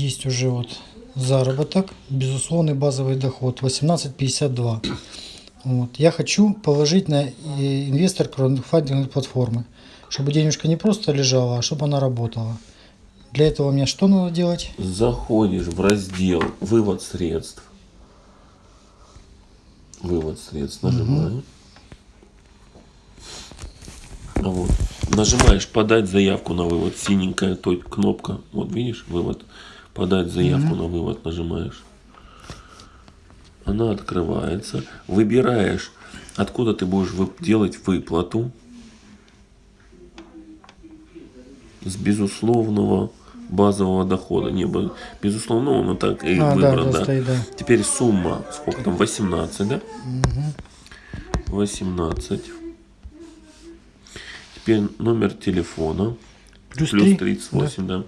есть уже вот заработок, безусловный базовый доход 18.52. Вот. Я хочу положить на э, инвестор краудфандинговой платформы, чтобы денежка не просто лежала, а чтобы она работала. Для этого мне что надо делать? Заходишь в раздел «Вывод средств». Вывод средств нажимаешь. А Вот. Нажимаешь подать заявку на вывод. Синенькая то кнопка. Вот видишь, вывод. Подать заявку на вывод нажимаешь. Она открывается. Выбираешь, откуда ты будешь делать выплату. С безусловного базового дохода. Не, б- безусловного, но так и А, да, выбран, да, да. стоит, да. Теперь сумма, сколько там, 18, да? 18. Теперь номер телефона. Плюс, Плюс три, 38, да.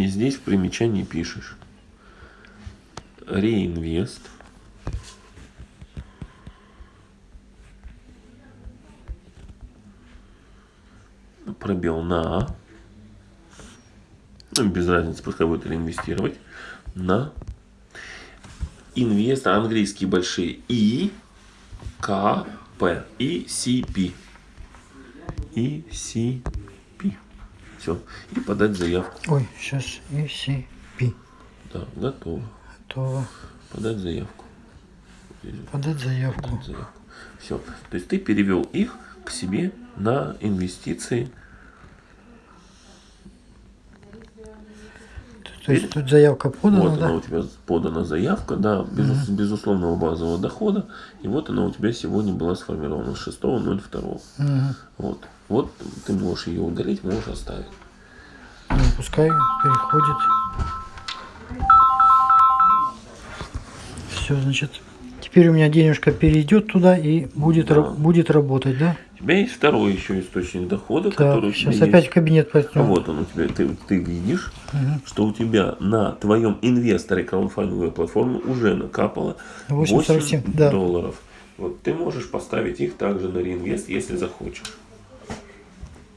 И здесь в примечании пишешь. Реинвест. Пробел на. Ну, без разницы, пускай будет реинвестировать. На. Инвест, английские большие. И. К. П. И. Си. Пи. И. Си. Все. И подать заявку. Ой, сейчас ECP. Да, готово. То Подать заявку. Подать заявку. подать заявку. Все. То есть ты перевел их к себе на инвестиции. То есть тут заявка подана, вот да? она у тебя подана заявка, да, без, безусловного базового дохода. И вот она у тебя сегодня была сформирована с 6.02. Мгм. Вот. Вот ты можешь ее удалить, можешь оставить. Ну, пускай переходит. Все, значит, теперь у меня денежка перейдет туда и будет, Да. будет работать, да? У тебя есть второй еще источник дохода, Так, который у тебя сейчас опять есть. в кабинет А пойдем. вот он у тебя, ты, ты видишь, что у тебя на твоем инвесторе краудфандинговой платформы уже накапало 8,47, 8 да. долларов. Вот ты можешь поставить их также на реинвест, если захочешь.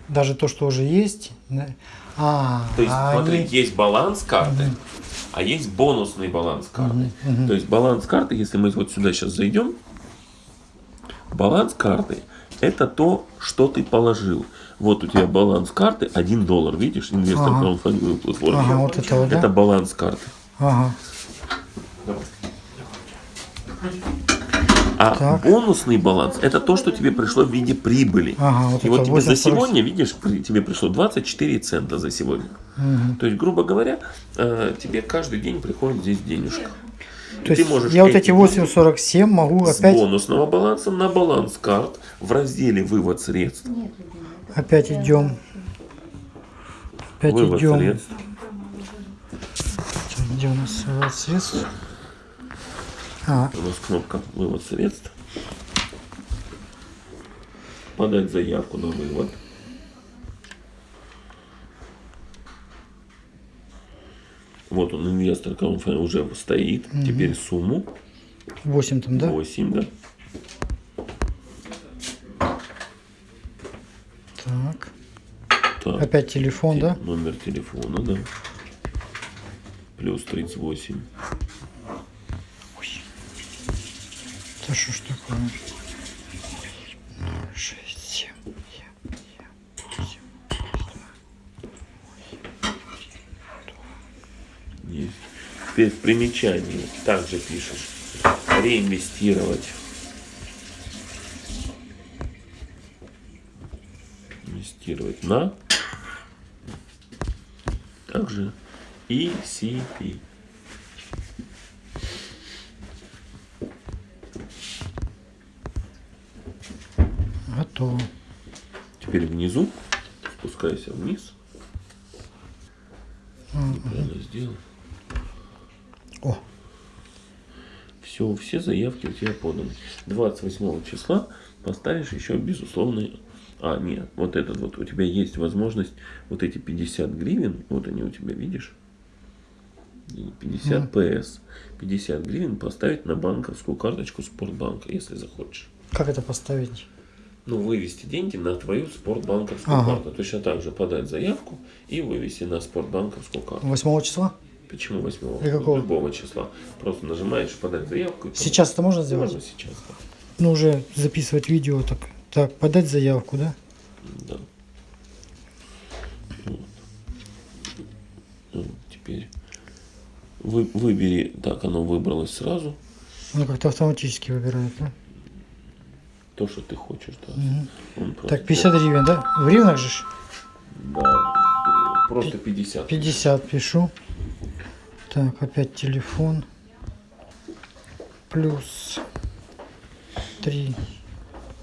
Даже то, что уже есть. да. А, То есть, а смотри, они- есть баланс карты, а есть бонусный баланс карты. То есть баланс карты, если мы вот сюда сейчас зайдем, баланс карты это то, что ты положил. Вот у тебя баланс карты 1 доллар, видишь, инвестор Ага. краудфандинговой платформы. Ага, вот это вот, да? Это баланс карты. Ага. А Так. бонусный баланс это то, что тебе пришло в виде прибыли. Ага, вот И вот тебе за 8,47. сегодня, видишь, тебе пришло 24 цента за сегодня. То есть, грубо говоря, э, тебе каждый день приходит здесь денежка. То ты есть можешь я вот эти эти 8,47 могу с опять, бонусного баланса на баланс карт в разделе вывод средств. опять идем. Опять Вывод идем. средств. Где у нас вывод средств? А, У нас кнопка вывод средств. Подать заявку на вывод. Вот он, инвестор уже стоит. Теперь сумму 8 там, да? 8, да? Так. Так. Опять телефон, да? Номер телефона, да. Плюс 38. Это что ж такое? 6, 7, Есть. Теперь в примечании также пишешь реинвестировать. Инвестировать на также ECP. Готово. Теперь внизу спускайся вниз. Неправильно сделал. О, Все, все заявки у тебя поданы. 28 числа поставишь еще безусловный... А, нет, вот этот вот, у тебя есть возможность, вот эти 50 гривен, вот они у тебя, видишь? И 50 ПС. 50 гривен поставить на банковскую карточку Спортбанка, если захочешь. Как это поставить? Ну, вывести деньги на твою спортбанковскую Ага. карту. Точно так же подать заявку и вывести на спортбанковскую карту. 8 числа? Почему 8 Или какого? Любого числа. Просто нажимаешь подать заявку. Сейчас это можно сделать? Можно сейчас, да. Ну, уже записывать видео так. Так, подать заявку, да? Да. Вот. Ну, Теперь вы, выбери, так оно выбралось сразу, Ну, как-то автоматически выбирает, да? То, что ты хочешь. Да. Он просто- Так, 50 гривен, да? В гривнах же? Да, просто 50. 50 пишу. Так, опять телефон. Плюс 3,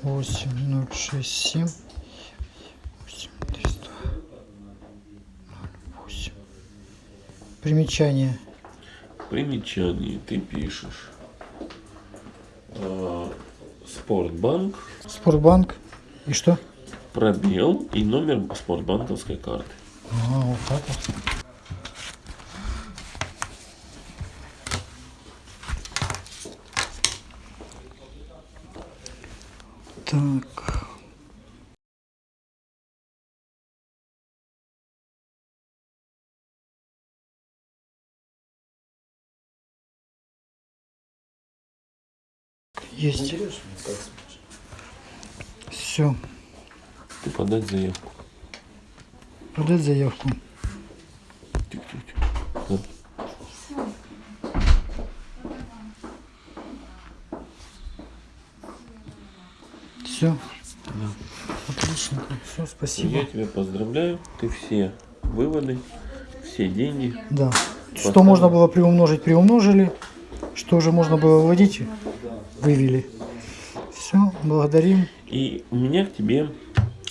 8, 0, 6, 7, 8, 300, 8. Примечание. Примечание ты пишешь. Спортбанк, Спортбанк. И что? пробел и номер спортбанковской карты. А, вот так вот. Так. Есть. Все. Ты подать заявку. Подать заявку. Тик-тик-тик. Да. Все. Отлично. Все, спасибо. Я тебя поздравляю. Ты все выводы, все деньги. Да. Что можно было приумножить, приумножили. Что уже можно было выводить, вывели. Все, благодарим. И у меня к тебе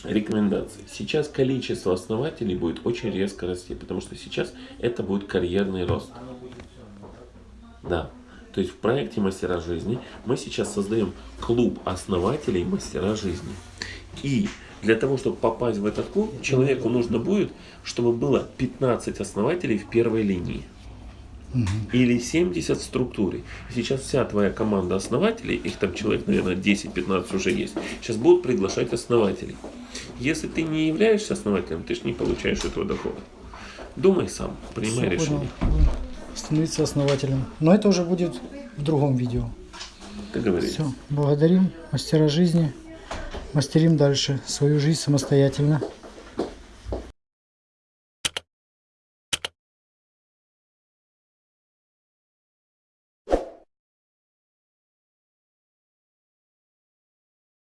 рекомендации. Сейчас количество основателей будет очень резко расти, потому что сейчас это будет карьерный рост. Да. То есть в проекте «Мастера жизни» мы сейчас создаем клуб основателей «Мастера жизни». И для того, чтобы попасть в этот клуб, человеку нужно будет, чтобы было 15 основателей в первой линии. Или 70 в структуре. Сейчас вся твоя команда основателей, их там человек, наверное, 10-15 уже есть, сейчас будут приглашать основателей. Если ты не являешься основателем, ты же не получаешь этого дохода. Думай сам, принимай Всё, решение. понял. Становиться основателем. Но это уже будет в другом видео. Ты говоришь. Все, благодарим мастера жизни. Мастерим дальше свою жизнь самостоятельно.